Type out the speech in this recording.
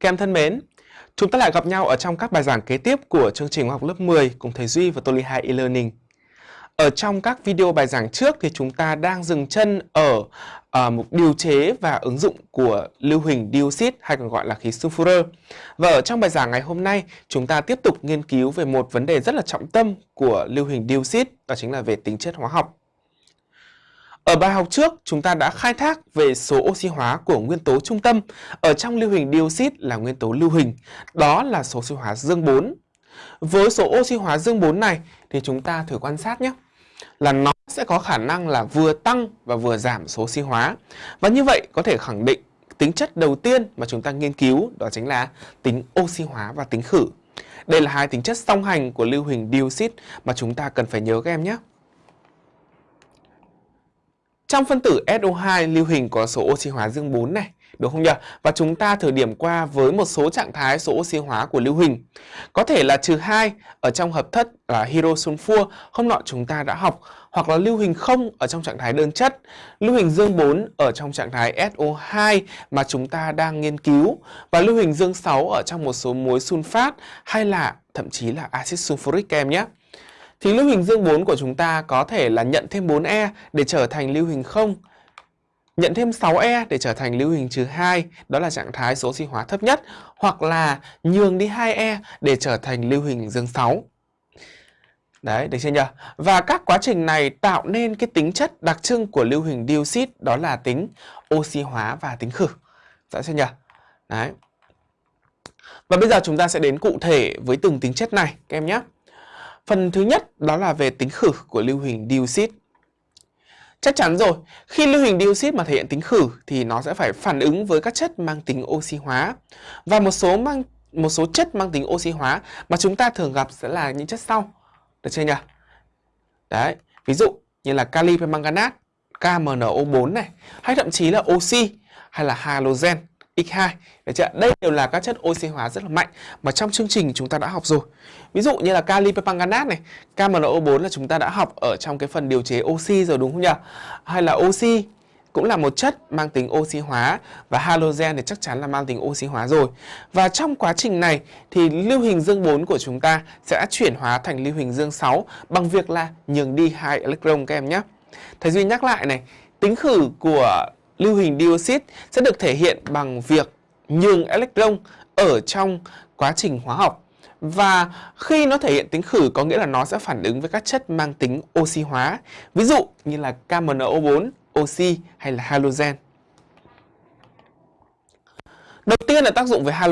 Các em thân mến, chúng ta lại gặp nhau ở trong các bài giảng kế tiếp của chương trình học lớp 10 cùng thầy Duy và Toli 2 e-learning. Ở trong các video bài giảng trước thì chúng ta đang dừng chân ở à, uh, một điều chế và ứng dụng của lưu huỳnh dioxide hay còn gọi là khí sulfur. Và ở trong bài giảng ngày hôm nay, chúng ta tiếp tục nghiên cứu về một vấn đề rất là trọng tâm của lưu huỳnh dioxide, đó chính là về tính chất hóa học. Ở bài học trước, chúng ta đã khai thác về số oxy hóa của nguyên tố trung tâm ở trong lưu huỳnh dioxit là nguyên tố lưu huỳnh, đó là số oxy hóa dương 4. Với số oxy hóa dương 4 này thì chúng ta thử quan sát nhé là nó sẽ có khả năng là vừa tăng và vừa giảm số oxy hóa. Và như vậy có thể khẳng định tính chất đầu tiên mà chúng ta nghiên cứu đó chính là tính oxy hóa và tính khử. Đây là hai tính chất song hành của lưu huỳnh dioxit mà chúng ta cần phải nhớ các em nhé. Trong phân tử SO2 lưu huỳnh có số oxy hóa dương 4 này, đúng không nhỉ? Và chúng ta thử điểm qua với một số trạng thái số oxy hóa của lưu huỳnh. Có thể là trừ 2 ở trong hợp thất là hydrosulfur, hôm nọ chúng ta đã học, hoặc là lưu huỳnh không ở trong trạng thái đơn chất, lưu huỳnh dương 4 ở trong trạng thái SO2 mà chúng ta đang nghiên cứu và lưu huỳnh dương 6 ở trong một số muối sunfat hay là thậm chí là axit sulfuric kem nhé thì lưu huỳnh dương 4 của chúng ta có thể là nhận thêm 4E để trở thành lưu huỳnh 0, nhận thêm 6E để trở thành lưu huỳnh trừ 2, đó là trạng thái số oxy hóa thấp nhất, hoặc là nhường đi 2E để trở thành lưu huỳnh dương 6. Đấy, được chưa nhỉ? Và các quá trình này tạo nên cái tính chất đặc trưng của lưu huỳnh dioxide đó là tính oxy hóa và tính khử. Dạ, Rõ chưa nhỉ? Đấy. Và bây giờ chúng ta sẽ đến cụ thể với từng tính chất này các em nhé. Phần thứ nhất đó là về tính khử của lưu huỳnh dioxide. Chắc chắn rồi, khi lưu huỳnh dioxide mà thể hiện tính khử thì nó sẽ phải phản ứng với các chất mang tính oxy hóa. Và một số mang một số chất mang tính oxy hóa mà chúng ta thường gặp sẽ là những chất sau. Được chưa nhỉ? Đấy, ví dụ như là kali permanganat, KMNO4 này, hay thậm chí là oxy hay là halogen. X2 Được chưa? Đây đều là các chất oxy hóa rất là mạnh mà trong chương trình chúng ta đã học rồi. Ví dụ như là kali permanganate này, KMNO4 là chúng ta đã học ở trong cái phần điều chế oxy rồi đúng không nhỉ? Hay là oxy cũng là một chất mang tính oxy hóa và halogen thì chắc chắn là mang tính oxy hóa rồi. Và trong quá trình này thì lưu huỳnh dương 4 của chúng ta sẽ chuyển hóa thành lưu huỳnh dương 6 bằng việc là nhường đi hai electron các em nhé. Thầy Duy nhắc lại này, tính khử của lưu hình dioxide sẽ được thể hiện bằng việc nhường electron ở trong quá trình hóa học. Và khi nó thể hiện tính khử có nghĩa là nó sẽ phản ứng với các chất mang tính oxy hóa. Ví dụ như là KMNO4, oxy hay là halogen. Đầu tiên là tác dụng với halogen.